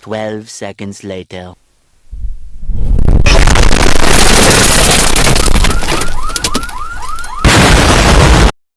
12 seconds later.